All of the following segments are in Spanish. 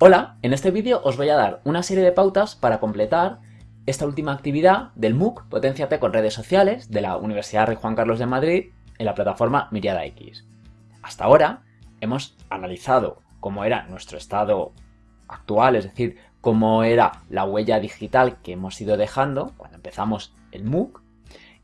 Hola, en este vídeo os voy a dar una serie de pautas para completar esta última actividad del MOOC Potenciate con redes sociales de la Universidad Rey Juan Carlos de Madrid en la plataforma Miriada X. Hasta ahora hemos analizado cómo era nuestro estado actual, es decir, cómo era la huella digital que hemos ido dejando cuando empezamos el MOOC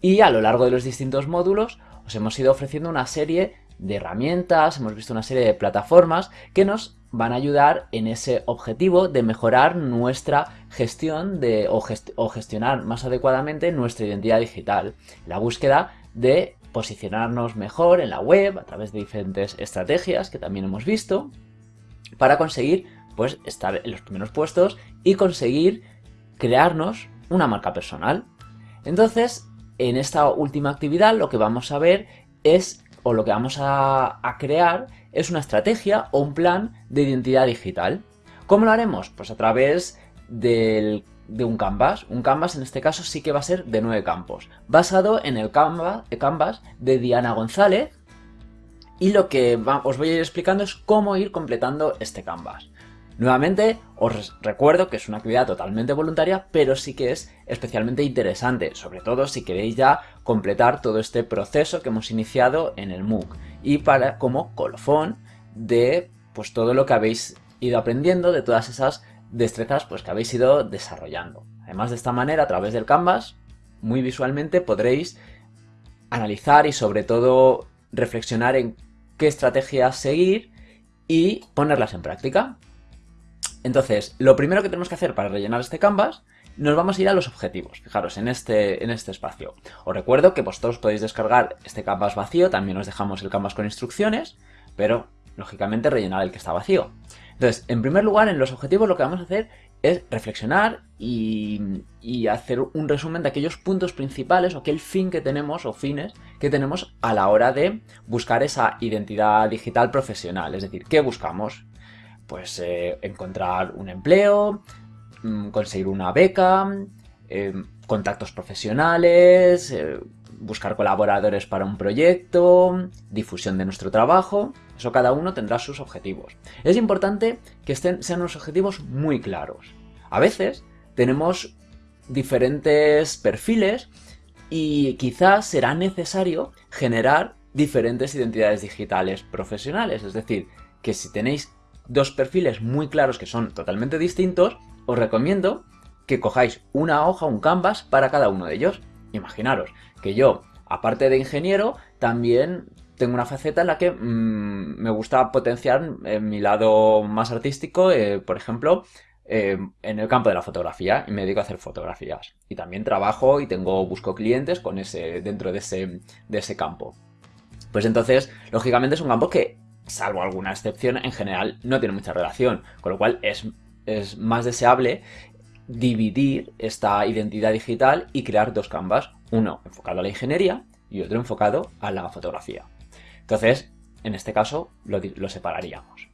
y a lo largo de los distintos módulos os hemos ido ofreciendo una serie de herramientas, hemos visto una serie de plataformas que nos van a ayudar en ese objetivo de mejorar nuestra gestión de, o, gestionar más adecuadamente nuestra identidad digital. La búsqueda de posicionarnos mejor en la web a través de diferentes estrategias que también hemos visto para conseguir pues, estar en los primeros puestos y conseguir crearnos una marca personal. Entonces, en esta última actividad lo que vamos a ver es, o lo que vamos a crear es una estrategia o un plan de identidad digital. ¿Cómo lo haremos? Pues a través de un canvas. Un canvas en este caso sí que va a ser de nueve campos, basado en el canvas de Diana González. Y lo que os voy a ir explicando es cómo ir completando este canvas. Nuevamente, os recuerdo que es una actividad totalmente voluntaria, pero sí que es especialmente interesante, sobre todo si queréis ya completar todo este proceso que hemos iniciado en el MOOC y para como colofón de pues todo lo que habéis ido aprendiendo, de todas esas destrezas pues que habéis ido desarrollando. Además de esta manera, a través del Canvas, muy visualmente podréis analizar y sobre todo reflexionar en qué estrategias seguir y ponerlas en práctica. Entonces, lo primero que tenemos que hacer para rellenar este canvas, nos vamos a ir a los objetivos. Fijaros, en este, en este espacio. Os recuerdo que vosotros podéis descargar este canvas vacío, también os dejamos el canvas con instrucciones, pero, lógicamente, rellenar el que está vacío. Entonces, en primer lugar, en los objetivos lo que vamos a hacer es reflexionar y, y, hacer un resumen de aquellos puntos principales o aquel fin que tenemos o fines que tenemos a la hora de buscar esa identidad digital profesional. Es decir, ¿qué buscamos? Pues eh, encontrar un empleo, mm, conseguir una beca, em, contactos profesionales, eh, buscar colaboradores para un proyecto, difusión de nuestro trabajo, eso cada uno tendrá sus objetivos. Es importante que estén, sean unos objetivos muy claros. A veces tenemos diferentes perfiles y quizás será necesario generar diferentes identidades digitales profesionales, es decir, que si tenéis dos perfiles muy claros que son totalmente distintos, os recomiendo que cojáis una hoja, un canvas para cada uno de ellos. Imaginaros que yo, aparte de ingeniero, también tengo una faceta en la que mm, me gusta potenciar mi lado más artístico, eh, por ejemplo, eh, en el campo de la fotografía y me dedico a hacer fotografías. Y también trabajo y tengo, busco clientes con ese, dentro de ese, de ese campo. Pues entonces, lógicamente es un campo que salvo alguna excepción, en general no tiene mucha relación, con lo cual es, es más deseable dividir esta identidad digital y crear dos canvas, uno enfocado a la ingeniería y otro enfocado a la fotografía. Entonces, en este caso, lo, lo separaríamos.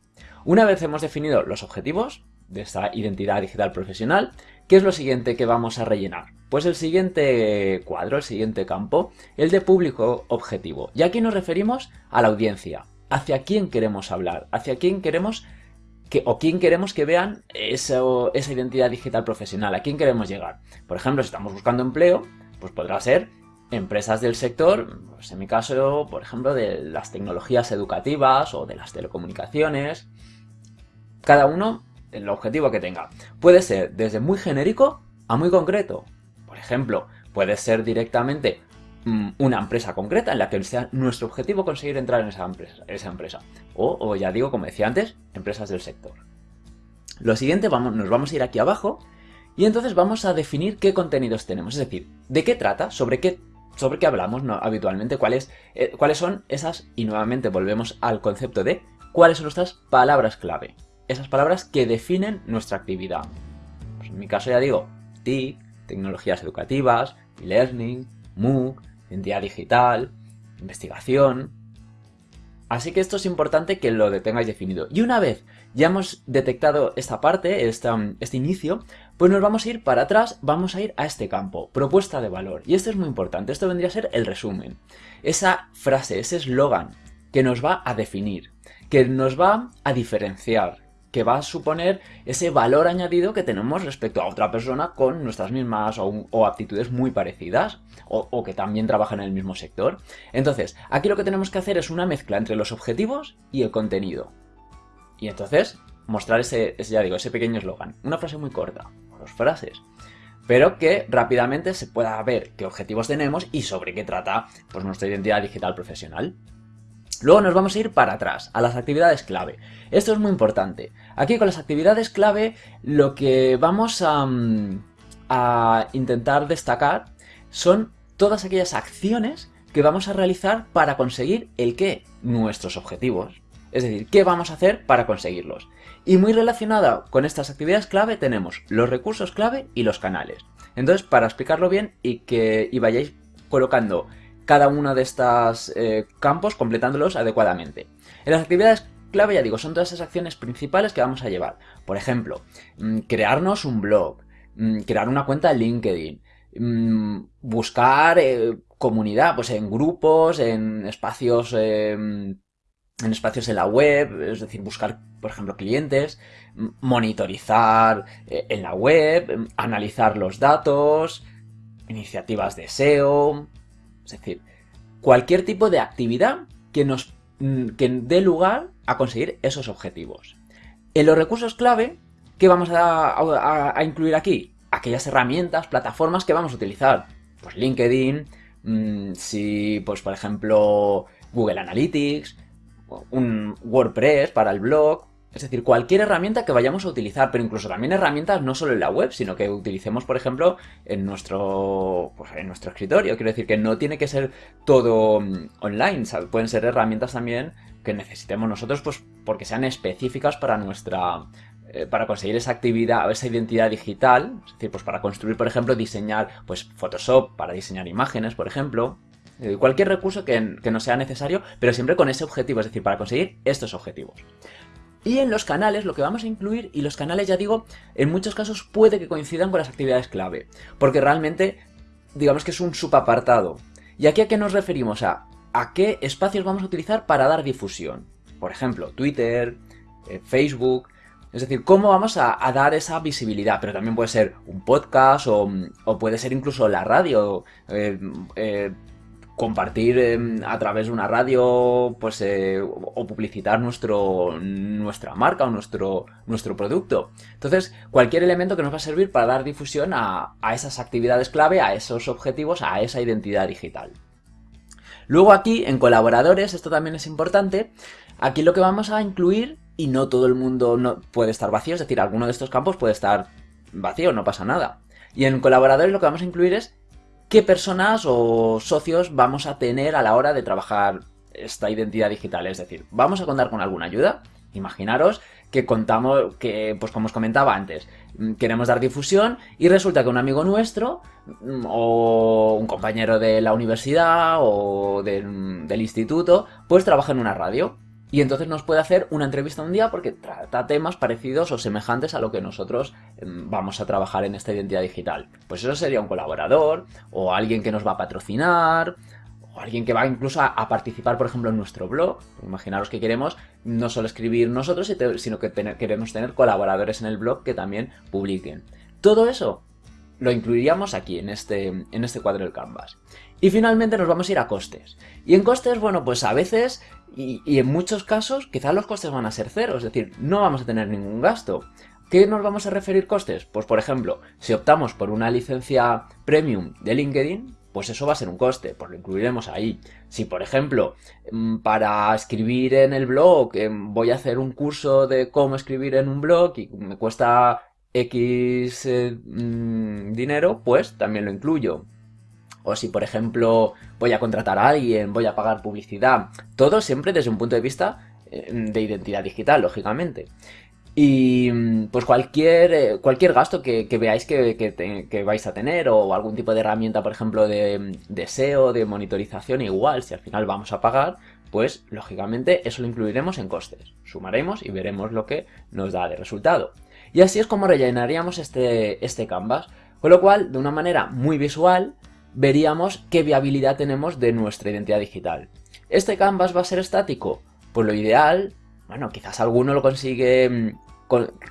Una vez hemos definido los objetivos de esta identidad digital profesional, ¿qué es lo siguiente que vamos a rellenar? Pues el siguiente cuadro, el siguiente campo, el de público objetivo. Y aquí nos referimos a la audiencia, hacia quién queremos hablar, hacia quién queremos que, o quién queremos que vean esa identidad digital profesional, a quién queremos llegar. Por ejemplo, si estamos buscando empleo, pues podrá ser empresas del sector, pues en mi caso, por ejemplo, de las tecnologías educativas o de las telecomunicaciones. Cada uno el objetivo que tenga. Puede ser desde muy genérico a muy concreto. Por ejemplo, puede ser directamente una empresa concreta en la que sea nuestro objetivo conseguir entrar en esa empresa. Esa empresa. O, ya digo, como decía antes, empresas del sector. Lo siguiente, vamos, nos vamos a ir aquí abajo y entonces vamos a definir qué contenidos tenemos. Es decir, de qué trata, sobre qué, sobre qué hablamos habitualmente, cuáles, eh, cuáles son esas, y nuevamente volvemos al concepto de cuáles son nuestras palabras clave. Esas palabras que definen nuestra actividad. Pues en mi caso ya digo, TIC, tecnologías educativas, e-learning, MOOC, identidad digital, investigación... Así que esto es importante que lo tengáis definido. Y una vez ya hemos detectado esta parte, este inicio, pues nos vamos a ir para atrás, vamos a ir a este campo, propuesta de valor. Y esto es muy importante, esto vendría a ser el resumen. Esa frase, ese eslogan que nos va a definir, que nos va a diferenciar, que va a suponer ese valor añadido que tenemos respecto a otra persona con nuestras mismas o, aptitudes muy parecidas o, que también trabaja en el mismo sector. Entonces, aquí lo que tenemos que hacer es una mezcla entre los objetivos y el contenido. Y entonces, mostrar ese, ya digo, ese pequeño eslogan. Una frase muy corta, dos frases, pero que rápidamente se pueda ver qué objetivos tenemos y sobre qué trata pues, nuestra identidad digital profesional. Luego nos vamos a ir para atrás, a las actividades clave. Esto es muy importante. Aquí con las actividades clave lo que vamos a, mm, a intentar destacar son todas aquellas acciones que vamos a realizar para conseguir el qué, nuestros objetivos. Es decir, ¿qué vamos a hacer para conseguirlos? Y muy relacionada con estas actividades clave tenemos los recursos clave y los canales. Entonces, para explicarlo bien y que y vayáis colocando cada uno de estos eh, campos completándolos adecuadamente. En las actividades clave, ya digo, son todas esas acciones principales que vamos a llevar. Por ejemplo, mm, crearnos un blog, mm, crear una cuenta en LinkedIn, mm, buscar eh, comunidad, pues en grupos, en espacios, em, en espacios en la web, es decir, buscar, por ejemplo, clientes, monitorizar eh, en la web, analizar los datos, iniciativas de SEO, es decir, cualquier tipo de actividad que nos mm, que dé lugar a conseguir esos objetivos. En los recursos clave, ¿qué vamos a, incluir aquí? Aquellas herramientas, plataformas que vamos a utilizar. Pues LinkedIn, mm, si, pues por ejemplo, Google Analytics, un WordPress para el blog, es decir, cualquier herramienta que vayamos a utilizar, pero incluso también herramientas no solo en la web, sino que utilicemos, por ejemplo, en nuestro, pues, en nuestro escritorio. Quiero decir que no tiene que ser todo mm, online, pueden ser herramientas también que necesitemos nosotros pues porque sean específicas para nuestra eh, para conseguir esa actividad, esa identidad digital, es decir, pues para construir, por ejemplo, diseñar pues Photoshop para diseñar imágenes, por ejemplo, eh, cualquier recurso que, que no sea necesario, pero siempre con ese objetivo, es decir, para conseguir estos objetivos. Y en los canales lo que vamos a incluir, y los canales ya digo, en muchos casos puede que coincidan con las actividades clave, porque realmente digamos que es un subapartado. ¿Y aquí a qué nos referimos? A, a qué espacios vamos a utilizar para dar difusión. Por ejemplo, Twitter, eh, Facebook, es decir, cómo vamos a, dar esa visibilidad, pero también puede ser un podcast o, puede ser incluso la radio. Eh, eh, compartir em, a través de una radio pues, eh, o publicitar nuestro, nuestra marca o nuestro, nuestro producto. Entonces, cualquier elemento que nos va a servir para dar difusión a, esas actividades clave, a esos objetivos, a esa identidad digital. Luego aquí, en colaboradores, esto también es importante, aquí lo que vamos a incluir, y no todo el mundo no, puede estar vacío, es decir, alguno de estos campos puede estar vacío, no pasa nada. Y en colaboradores lo que vamos a incluir es qué personas o socios vamos a tener a la hora de trabajar esta identidad digital. Es decir, ¿vamos a contar con alguna ayuda? Imaginaros que contamos, que pues como os comentaba antes, mm, queremos dar difusión y resulta que un amigo nuestro mm, o un compañero de la universidad o del instituto pues trabaja en una radio y entonces nos puede hacer una entrevista un día porque trata temas parecidos o semejantes a lo que nosotros em, vamos a trabajar en esta identidad digital. Pues eso sería un colaborador, o alguien que nos va a patrocinar, o alguien que va incluso a, participar, por ejemplo, en nuestro blog. Imaginaros que queremos no solo escribir nosotros, sino que queremos tener colaboradores en el blog que también publiquen. Todo eso lo incluiríamos aquí, en este, en este cuadro del Canvas. Y finalmente nos vamos a ir a costes. Y en costes, bueno, pues a veces y, en muchos casos quizás los costes van a ser cero, es decir, no vamos a tener ningún gasto. ¿Qué nos vamos a referir costes? Pues por ejemplo, si optamos por una licencia premium de LinkedIn, pues eso va a ser un coste, pues lo incluiremos ahí. Si por ejemplo, mm, para escribir en el blog em, voy a hacer un curso de cómo escribir en un blog y me cuesta X eh, mm, dinero, pues también lo incluyo o si por ejemplo voy a contratar a alguien, voy a pagar publicidad, todo siempre desde un punto de vista eh, de identidad digital, lógicamente. Y pues cualquier, eh, cualquier gasto que, veáis que, vais a tener o algún tipo de herramienta, por ejemplo, de, de SEO, de monitorización, igual, si al final vamos a pagar, pues lógicamente eso lo incluiremos en costes. Sumaremos y veremos lo que nos da de resultado. Y así es como rellenaríamos este, este canvas. Con lo cual, de una manera muy visual, veríamos qué viabilidad tenemos de nuestra identidad digital. ¿Este canvas va a ser estático? Pues lo ideal, bueno, quizás alguno lo consigue mm,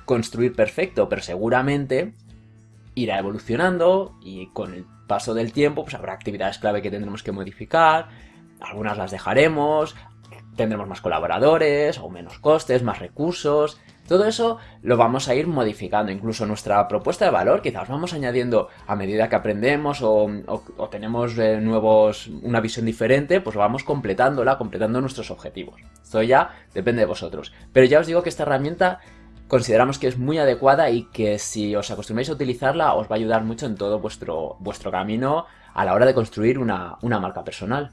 construir perfecto, pero seguramente irá evolucionando y con el paso del tiempo pues habrá actividades clave que tendremos que modificar, algunas las dejaremos, tendremos más colaboradores o menos costes, más recursos. Todo eso lo vamos a ir modificando, incluso nuestra propuesta de valor quizás vamos añadiendo a medida que aprendemos o, tenemos eh, nuevos, una visión diferente, pues vamos completándola, completando nuestros objetivos. Esto ya depende de vosotros. Pero ya os digo que esta herramienta consideramos que es muy adecuada y que si os acostumbráis a utilizarla os va a ayudar mucho en todo vuestro, vuestro camino a la hora de construir una marca personal.